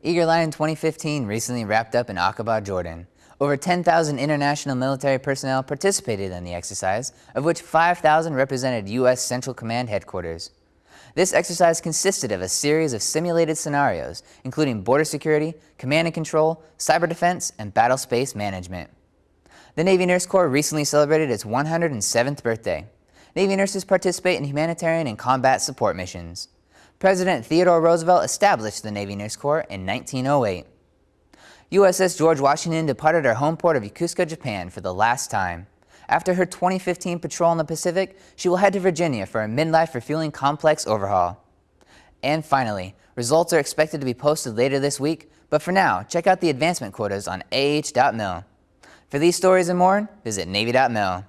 Eager Lion 2015 recently wrapped up in Aqaba, Jordan. Over 10,000 international military personnel participated in the exercise, of which 5,000 represented U.S. Central Command headquarters. This exercise consisted of a series of simulated scenarios, including border security, command and control, cyber defense, and battle space management. The Navy Nurse Corps recently celebrated its 107th birthday. Navy nurses participate in humanitarian and combat support missions. President Theodore Roosevelt established the Navy Nurse Corps in 1908. USS George Washington departed her home port of Yokosuka, Japan for the last time. After her 2015 patrol in the Pacific, she will head to Virginia for a midlife refueling complex overhaul. And finally, results are expected to be posted later this week, but for now, check out the advancement quotas on ah.mil. For these stories and more, visit Navy.mil.